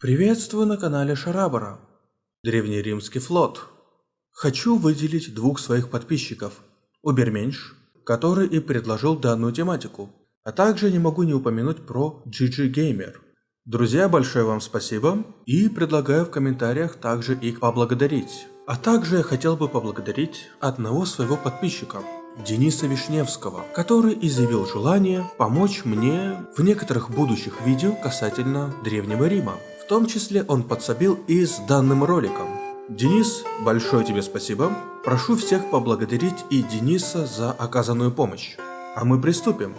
Приветствую на канале Шарабара. Древнеримский флот. Хочу выделить двух своих подписчиков. Уберменьш, который и предложил данную тематику. А также не могу не упомянуть про GG Gamer. Друзья, большое вам спасибо и предлагаю в комментариях также их поблагодарить. А также я хотел бы поблагодарить одного своего подписчика, Дениса Вишневского, который изъявил желание помочь мне в некоторых будущих видео касательно Древнего Рима. Том числе он подсобил и с данным роликом. Денис, большое тебе спасибо. Прошу всех поблагодарить и Дениса за оказанную помощь. А мы приступим.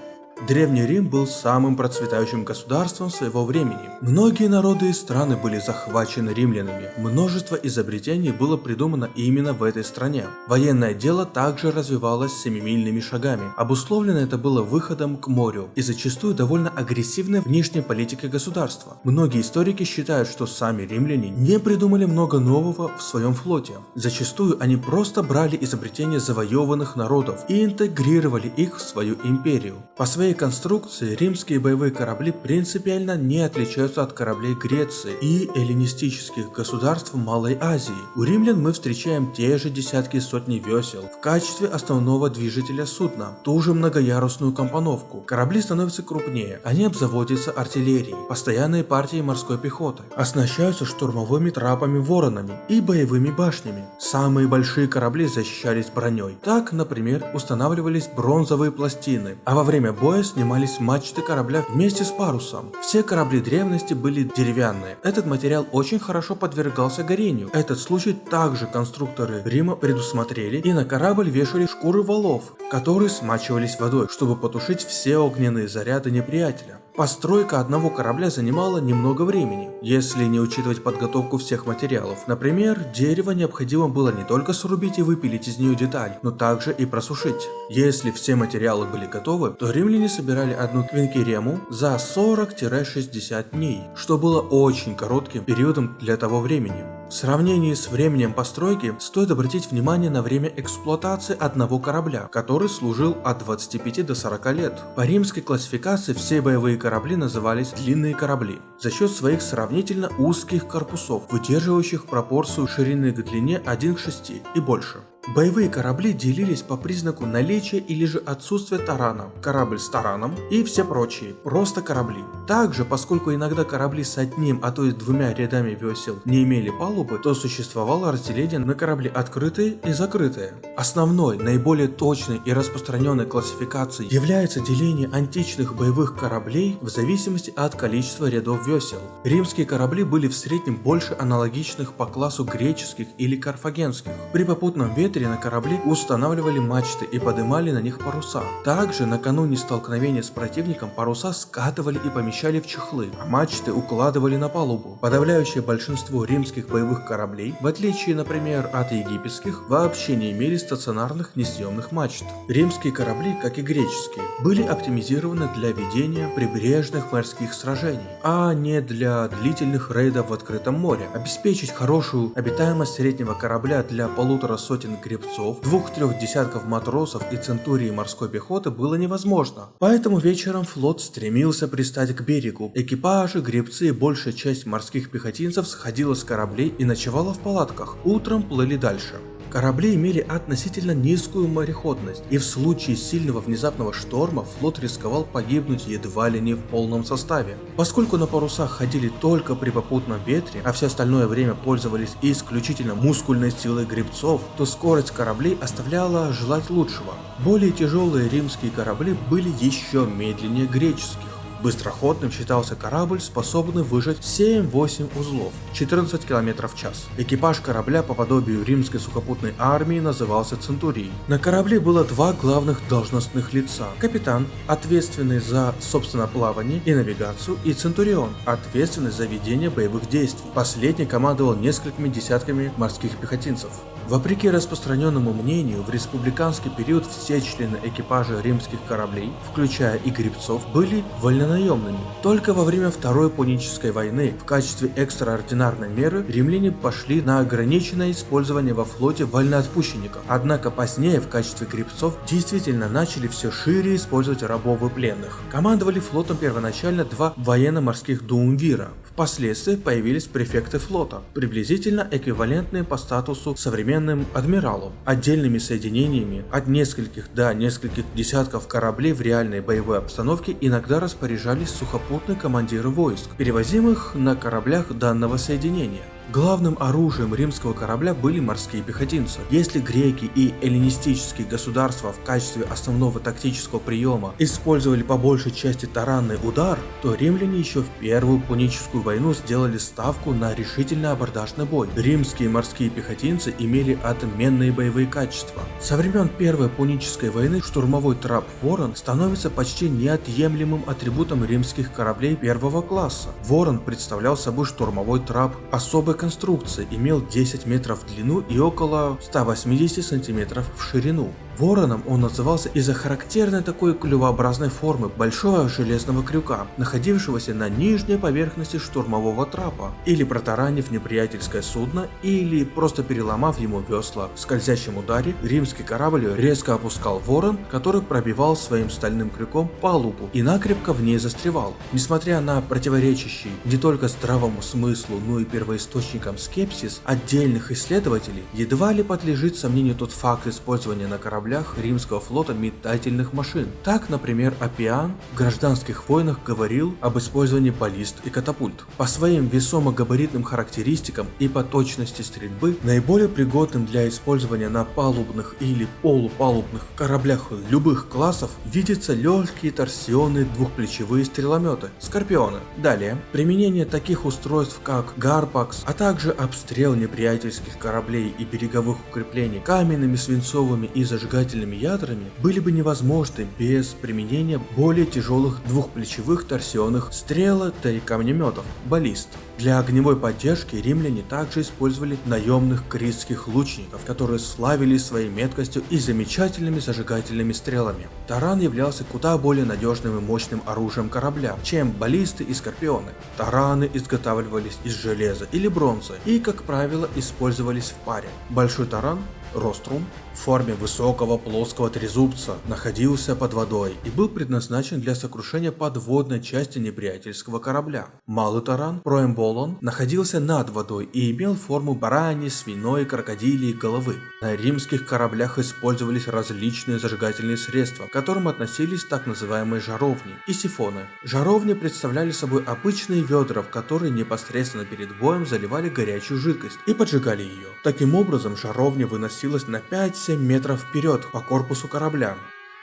Древний Рим был самым процветающим государством своего времени. Многие народы и страны были захвачены римлянами. Множество изобретений было придумано именно в этой стране. Военное дело также развивалось семимильными шагами. Обусловлено это было выходом к морю и зачастую довольно агрессивной внешней политикой государства. Многие историки считают, что сами римляне не придумали много нового в своем флоте. Зачастую они просто брали изобретения завоеванных народов и интегрировали их в свою империю. По своей своей конструкции римские боевые корабли принципиально не отличаются от кораблей Греции и эллинистических государств Малой Азии. У римлян мы встречаем те же десятки и сотни весел в качестве основного движителя судна, ту же многоярусную компоновку. Корабли становятся крупнее, они обзаводятся артиллерией, постоянные партии морской пехоты, оснащаются штурмовыми трапами воронами и боевыми башнями. Самые большие корабли защищались броней. Так, например, устанавливались бронзовые пластины, а во время боя боя снимались мачты корабля вместе с парусом. Все корабли древности были деревянные. Этот материал очень хорошо подвергался горению. Этот случай также конструкторы Рима предусмотрели и на корабль вешали шкуры валов, которые смачивались водой, чтобы потушить все огненные заряды неприятеля. Постройка одного корабля занимала немного времени, если не учитывать подготовку всех материалов. Например, дерево необходимо было не только срубить и выпилить из нее деталь, но также и просушить. Если все материалы были готовы, то римляне собирали одну квинкерему за 40-60 дней, что было очень коротким периодом для того времени. В сравнении с временем постройки стоит обратить внимание на время эксплуатации одного корабля, который служил от 25 до 40 лет. По римской классификации все боевые корабли назывались длинные корабли за счет своих сравнительно узких корпусов, выдерживающих пропорцию ширины к длине 1 к 6 и больше. Боевые корабли делились по признаку наличия или же отсутствия тарана, корабль с тараном и все прочие, просто корабли. Также, поскольку иногда корабли с одним, а то и двумя рядами весел не имели палубы, то существовало разделение на корабли открытые и закрытые. Основной, наиболее точной и распространенной классификацией является деление античных боевых кораблей в зависимости от количества рядов весел. Римские корабли были в среднем больше аналогичных по классу греческих или карфагенских. При попутном ветре ветре на корабле устанавливали мачты и поднимали на них паруса. Также накануне столкновения с противником паруса скатывали и помещали в чехлы, а мачты укладывали на палубу. Подавляющее большинство римских боевых кораблей, в отличие, например, от египетских, вообще не имели стационарных несъемных мачт. Римские корабли, как и греческие, были оптимизированы для ведения прибрежных морских сражений, а не для длительных рейдов в открытом море. Обеспечить хорошую обитаемость среднего корабля для полутора сотен гребцов, двух-трех десятков матросов и центурии морской пехоты было невозможно. Поэтому вечером флот стремился пристать к берегу. Экипажи, гребцы и большая часть морских пехотинцев сходила с кораблей и ночевала в палатках. Утром плыли дальше. Корабли имели относительно низкую мореходность, и в случае сильного внезапного шторма флот рисковал погибнуть едва ли не в полном составе. Поскольку на парусах ходили только при попутном ветре, а все остальное время пользовались исключительно мускульной силой гребцов, то скорость кораблей оставляла желать лучшего. Более тяжелые римские корабли были еще медленнее греческих. Быстроходным считался корабль, способный выжать 7-8 узлов, 14 км в час. Экипаж корабля по подобию римской сухопутной армии назывался Центурией. На корабле было два главных должностных лица. Капитан, ответственный за, собственно, плавание и навигацию, и Центурион, ответственный за ведение боевых действий. Последний командовал несколькими десятками морских пехотинцев. Вопреки распространенному мнению, в республиканский период все члены экипажа римских кораблей, включая и гребцов, были вольно наемными. Только во время Второй Пунической войны в качестве экстраординарной меры римляне пошли на ограниченное использование во флоте вольноотпущенников. Однако позднее в качестве гребцов действительно начали все шире использовать рабов и пленных. Командовали флотом первоначально два военно-морских дуумвира. Впоследствии появились префекты флота, приблизительно эквивалентные по статусу современным адмиралам, отдельными соединениями от нескольких до нескольких десятков кораблей в реальной боевой обстановке иногда распоряжались сухопутные командиры войск, перевозимых на кораблях данного соединения. Главным оружием римского корабля были морские пехотинцы. Если греки и эллинистические государства в качестве основного тактического приема использовали по большей части таранный удар, то римляне еще в Первую Пуническую войну сделали ставку на решительный абордажный бой. Римские морские пехотинцы имели отменные боевые качества. Со времен Первой Пунической войны штурмовой трап Ворон становится почти неотъемлемым атрибутом римских кораблей первого класса. Ворон представлял собой штурмовой трап особой конструкции, имел 10 метров в длину и около 180 сантиметров в ширину. Вороном он назывался из-за характерной такой клювообразной формы большого железного крюка, находившегося на нижней поверхности штурмового трапа, или протаранив неприятельское судно, или просто переломав ему весла. В скользящем ударе римский корабль резко опускал ворон, который пробивал своим стальным крюком палубу и накрепко в ней застревал. Несмотря на противоречащий не только здравому смыслу, но и первоисточникам скепсис отдельных исследователей, едва ли подлежит сомнению тот факт использования на корабле кораблях римского флота метательных машин. Так, например, Апиан в гражданских войнах говорил об использовании баллист и катапульт. По своим весомо-габаритным характеристикам и по точности стрельбы, наиболее пригодным для использования на палубных или полупалубных кораблях любых классов видятся легкие торсионные двухплечевые стрелометы Скорпионы. Далее, применение таких устройств как Гарпакс, а также обстрел неприятельских кораблей и береговых укреплений каменными, свинцовыми и зажигательными зажигательными ядрами были бы невозможны без применения более тяжелых двухплечевых торсионных стрелок и камнеметов, баллист. Для огневой поддержки римляне также использовали наемных критских лучников, которые славились своей меткостью и замечательными зажигательными стрелами. Таран являлся куда более надежным и мощным оружием корабля, чем баллисты и скорпионы. Тараны изготавливались из железа или бронзы и, как правило, использовались в паре. Большой таран Рострум в форме высокого плоского трезубца находился под водой и был предназначен для сокрушения подводной части неприятельского корабля. Малый таран, Проэмболон, находился над водой и имел форму барани, свиной, крокодилии головы. На римских кораблях использовались различные зажигательные средства, к которым относились так называемые жаровни и сифоны. Жаровни представляли собой обычные ведра, в которые непосредственно перед боем заливали горячую жидкость и поджигали ее. Таким образом, жаровня выносилась на 5-7 метров вперед по корпусу корабля.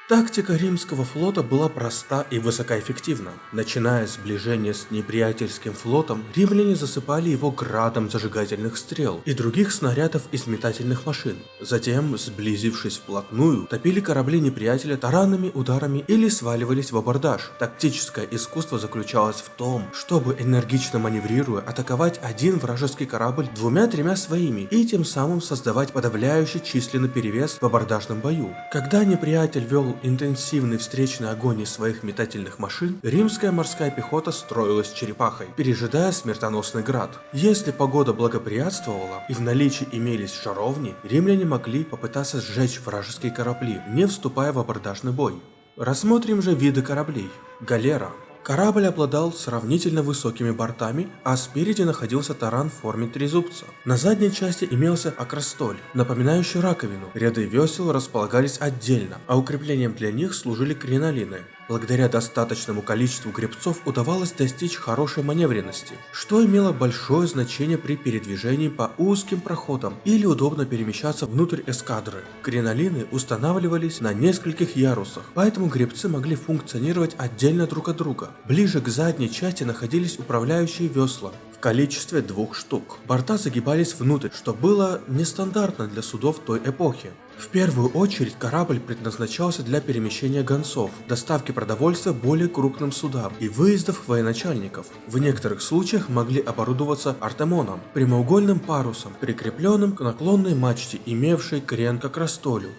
Тактика римского флота была проста и высокоэффективна. Начиная сближение с неприятельским флотом, римляне засыпали его градом зажигательных стрел и других снарядов из метательных машин. Затем, сблизившись вплотную, топили корабли неприятеля таранными ударами или сваливались в абордаж. Тактическое искусство заключалось в том, чтобы энергично маневрируя атаковать один вражеский корабль двумя-тремя своими и тем самым создавать подавляющий численный перевес в абордажном бою. Когда неприятель вел интенсивный встречный огонь из своих метательных машин, римская морская пехота строилась черепахой, пережидая смертоносный град. Если погода благоприятствовала и в наличии имелись жаровни, римляне могли попытаться сжечь вражеские корабли, не вступая в абордажный бой. Рассмотрим же виды кораблей. Галера Корабль обладал сравнительно высокими бортами, а спереди находился таран в форме трезубца. На задней части имелся акростоль, напоминающий раковину. Ряды весел располагались отдельно, а укреплением для них служили кринолины. Благодаря достаточному количеству гребцов удавалось достичь хорошей маневренности, что имело большое значение при передвижении по узким проходам или удобно перемещаться внутрь эскадры. Кринолины устанавливались на нескольких ярусах, поэтому гребцы могли функционировать отдельно друг от друга. Ближе к задней части находились управляющие весла, в количестве двух штук. Борта загибались внутрь, что было нестандартно для судов той эпохи. В первую очередь корабль предназначался для перемещения гонцов, доставки продовольствия более крупным судам и выездов военачальников. В некоторых случаях могли оборудоваться артемоном, прямоугольным парусом, прикрепленным к наклонной мачте, имевшей крен к растолю.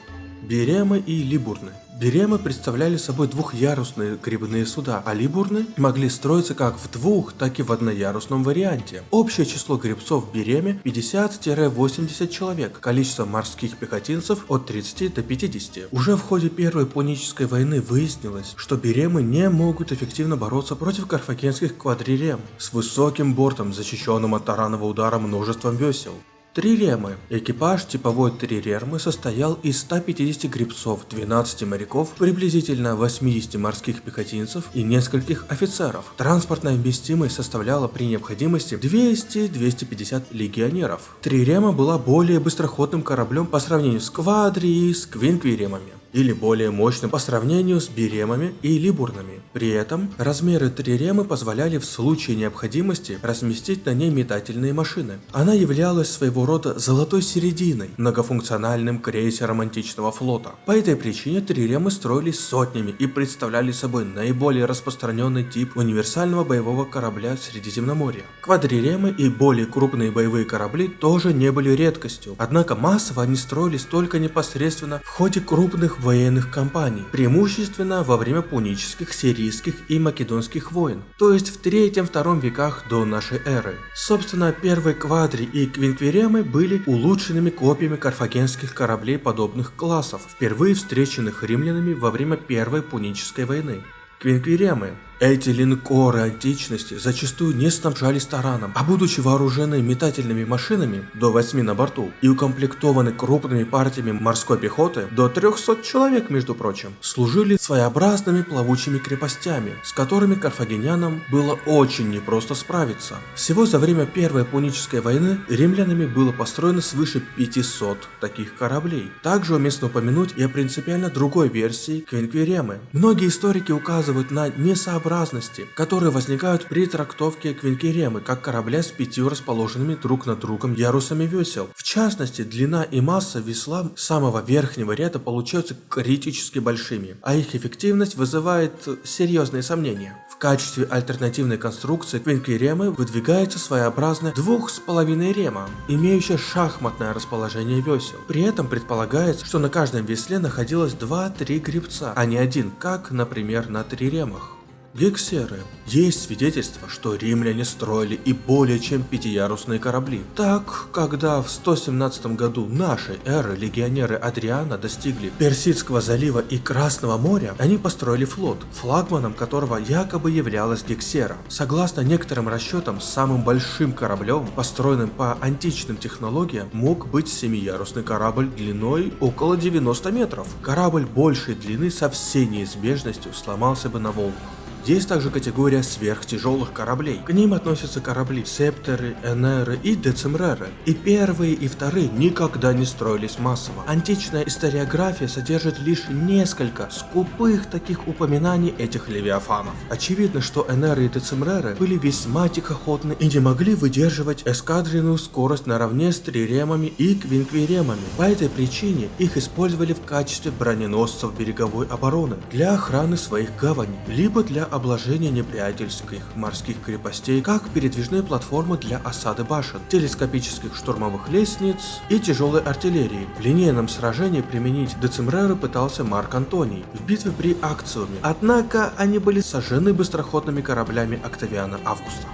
Беремы и Либурны. Беремы представляли собой двухъярусные грибные суда, а либурны могли строиться как в двух, так и в одноярусном варианте. Общее число грибцов в Береме 50-80 человек, количество морских пехотинцев от 30 до 50. Уже в ходе Первой Пунической войны выяснилось, что Беремы не могут эффективно бороться против карфагенских квадрирем с высоким бортом, защищенным от таранного удара множеством весел. Триремы. Экипаж типовой триремы состоял из 150 гребцов, 12 моряков, приблизительно 80 морских пехотинцев и нескольких офицеров. Транспортная вместимость составляла при необходимости 200-250 легионеров. Трирема была более быстроходным кораблем по сравнению с квадри и с квинквиремами или более мощным по сравнению с биремами и либурнами. При этом размеры триремы позволяли в случае необходимости разместить на ней метательные машины. Она являлась своего рода золотой серединой, многофункциональным крейсером античного флота. По этой причине триремы строились сотнями и представляли собой наиболее распространенный тип универсального боевого корабля Средиземноморья. Квадриремы и более крупные боевые корабли тоже не были редкостью, однако массово они строились только непосредственно в ходе крупных военных кампаний, преимущественно во время пунических, сирийских и македонских войн, то есть в 3-2 веках до нашей эры. Собственно, первые квадри и квинквиремы были улучшенными копиями карфагенских кораблей подобных классов, впервые встреченных римлянами во время Первой Пунической войны. Квинквиремы эти линкоры античности зачастую не снабжались тараном, а будучи вооружены метательными машинами до 8 на борту и укомплектованы крупными партиями морской пехоты до 300 человек, между прочим, служили своеобразными плавучими крепостями, с которыми карфагенянам было очень непросто справиться. Всего за время Первой Пунической войны римлянами было построено свыше 500 таких кораблей. Также уместно упомянуть и о принципиально другой версии Квинквиремы. Многие историки указывают на несообразность несообразности, которые возникают при трактовке Квинкеремы как корабля с пятью расположенными друг над другом ярусами весел. В частности, длина и масса весла самого верхнего ряда получаются критически большими, а их эффективность вызывает серьезные сомнения. В качестве альтернативной конструкции Квинкеремы выдвигается своеобразная двух с половиной рема, имеющая шахматное расположение весел. При этом предполагается, что на каждом весле находилось 2-3 гребца, а не один, как, например, на триремах. Гексеры. Есть свидетельство, что римляне строили и более чем пятиярусные корабли. Так, когда в 117 году нашей эры легионеры Адриана достигли Персидского залива и Красного моря, они построили флот, флагманом которого якобы являлась Гексера. Согласно некоторым расчетам, самым большим кораблем, построенным по античным технологиям, мог быть семиярусный корабль длиной около 90 метров. Корабль большей длины со всей неизбежностью сломался бы на волнах. Есть также категория сверхтяжелых кораблей. К ним относятся корабли Септеры, Энеры и Децимреры. И первые и вторые никогда не строились массово. Античная историография содержит лишь несколько скупых таких упоминаний этих левиафанов. Очевидно, что Энеры и Децимреры были весьма тихоходны и не могли выдерживать эскадренную скорость наравне с триремами и квинквиремами. По этой причине их использовали в качестве броненосцев береговой обороны для охраны своих гаваней, либо для обложения неприятельских морских крепостей, как передвижные платформы для осады башен, телескопических штурмовых лестниц и тяжелой артиллерии. В линейном сражении применить Децимреры пытался Марк Антоний в битве при Акциуме, однако они были сожжены быстроходными кораблями Октавиана Августа.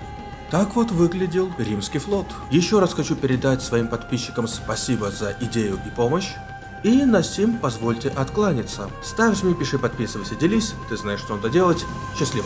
Так вот выглядел римский флот. Еще раз хочу передать своим подписчикам спасибо за идею и помощь. И на сим позвольте откланяться. Ставь, жми, пиши, подписывайся, делись, ты знаешь, что надо делать. Счастливо!